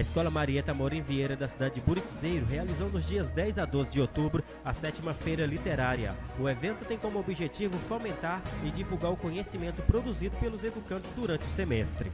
A Escola Marieta Morim Vieira da cidade de Buritizeiro realizou nos dias 10 a 12 de outubro a sétima feira literária. O evento tem como objetivo fomentar e divulgar o conhecimento produzido pelos educantes durante o semestre.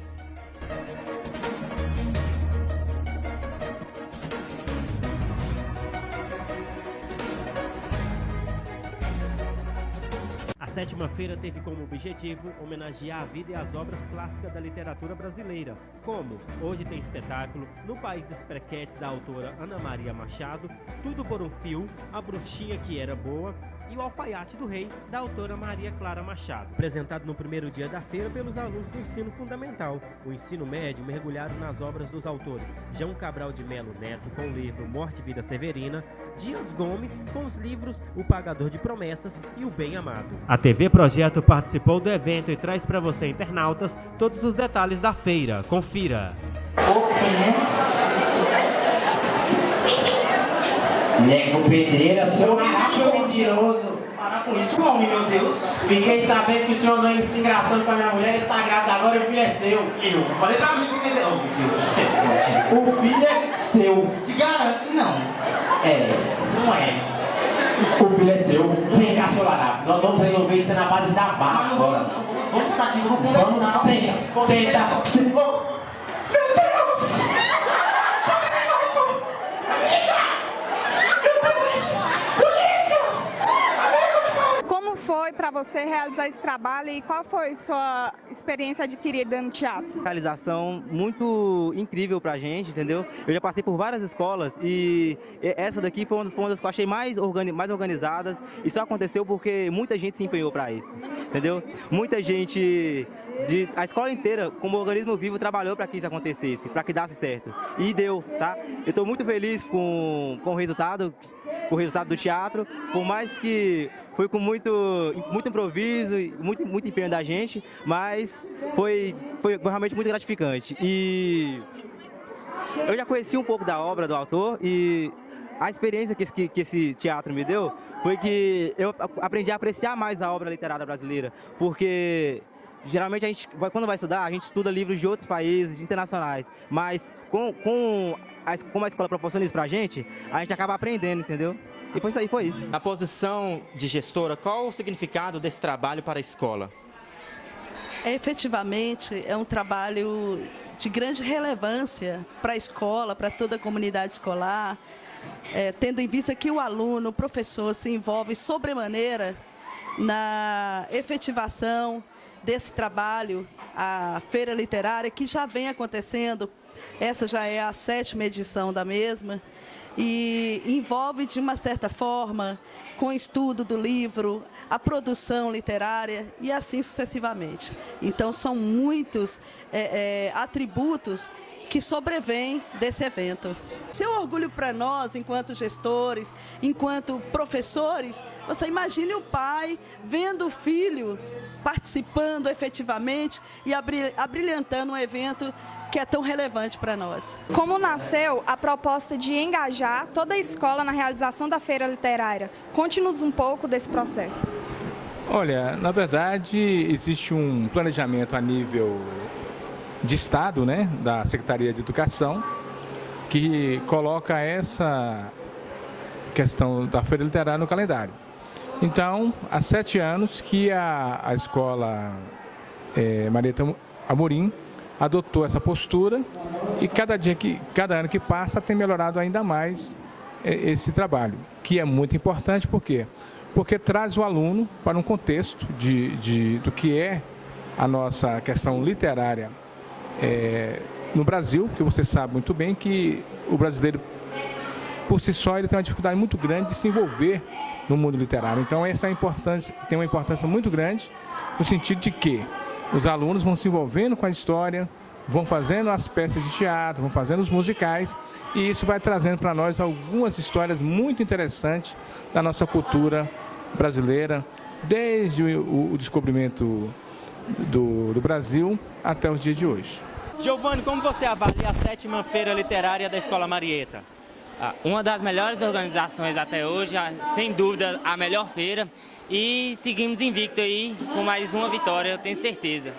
Sétima feira teve como objetivo homenagear a vida e as obras clássicas da literatura brasileira, como Hoje tem espetáculo, No País dos Prequetes da autora Ana Maria Machado, Tudo por um Fio, A Bruxinha que Era Boa, e O Alfaiate do Rei, da autora Maria Clara Machado. Apresentado no primeiro dia da feira pelos alunos do ensino fundamental. O ensino médio mergulhado nas obras dos autores João Cabral de Melo Neto, com o livro Morte e Vida Severina, Dias Gomes, com os livros O Pagador de Promessas e O Bem Amado. A TV Projeto participou do evento e traz para você, internautas, todos os detalhes da feira. Confira. Nego Pedreira, seu macho mentiroso. Para com isso, homem, meu Deus. Fiquei sabendo que o senhor não se engraçando com a minha mulher, está grávida agora e o filho é seu. Eu falei pra mim que oh, meu Deus do céu. O filho é seu. Te garanto não. É, não é. O filho é seu. Vem cá, seu larápio. Nós vamos resolver isso na base da barra agora. Vamos estar aqui, vamos. Vamos, senta. Senta. foi para você realizar esse trabalho e qual foi sua experiência adquirida no teatro? Realização muito incrível para a gente, entendeu? Eu já passei por várias escolas e essa daqui foi uma das, das que eu achei mais, organi mais organizadas e só aconteceu porque muita gente se empenhou para isso, entendeu? Muita gente de, a escola inteira, como organismo vivo, trabalhou para que isso acontecesse, para que desse certo. E deu, tá? Eu estou muito feliz com, com o resultado, com o resultado do teatro, por mais que foi com muito, muito improviso, muito, muito empenho da gente, mas foi, foi realmente muito gratificante. E eu já conheci um pouco da obra do autor e a experiência que, que, que, esse teatro me deu foi que eu aprendi a apreciar mais a obra literária brasileira, porque geralmente a gente, quando vai estudar, a gente estuda livros de outros países, de internacionais, mas com, com a, como a escola proporciona isso pra gente, a gente acaba aprendendo, entendeu? E foi isso aí, foi isso. Na posição de gestora, qual o significado desse trabalho para a escola? É, efetivamente, é um trabalho de grande relevância para a escola, para toda a comunidade escolar, é, tendo em vista que o aluno, o professor, se envolve sobremaneira na efetivação desse trabalho, a feira literária, que já vem acontecendo, essa já é a sétima edição da mesma, e envolve de uma certa forma com o estudo do livro, a produção literária e assim sucessivamente. Então são muitos é, é, atributos que sobrevêm desse evento. Seu orgulho para nós, enquanto gestores, enquanto professores, você imagine o pai vendo o filho participando efetivamente e abrilhantando um evento que é tão relevante para nós. Como nasceu a proposta de engajar toda a escola na realização da feira literária? Conte-nos um pouco desse processo. Olha, na verdade, existe um planejamento a nível de Estado, né, da Secretaria de Educação, que coloca essa questão da feira literária no calendário. Então, há sete anos que a, a escola é, Marieta Amorim adotou essa postura e cada dia que, cada ano que passa tem melhorado ainda mais é, esse trabalho, que é muito importante, por quê? Porque traz o aluno para um contexto de, de do que é a nossa questão literária é, no Brasil, que você sabe muito bem que o brasileiro, por si só, ele tem uma dificuldade muito grande de se envolver no mundo literário. Então, essa é importância, tem uma importância muito grande no sentido de que os alunos vão se envolvendo com a história, vão fazendo as peças de teatro, vão fazendo os musicais e isso vai trazendo para nós algumas histórias muito interessantes da nossa cultura brasileira, desde o, o descobrimento do, do, Brasil até os dias de hoje. Giovanni, como você avalia a sétima feira literária da Escola Marieta? Ah, uma das melhores organizações até hoje, sem dúvida a melhor feira e seguimos invicto aí com mais uma vitória, eu tenho certeza.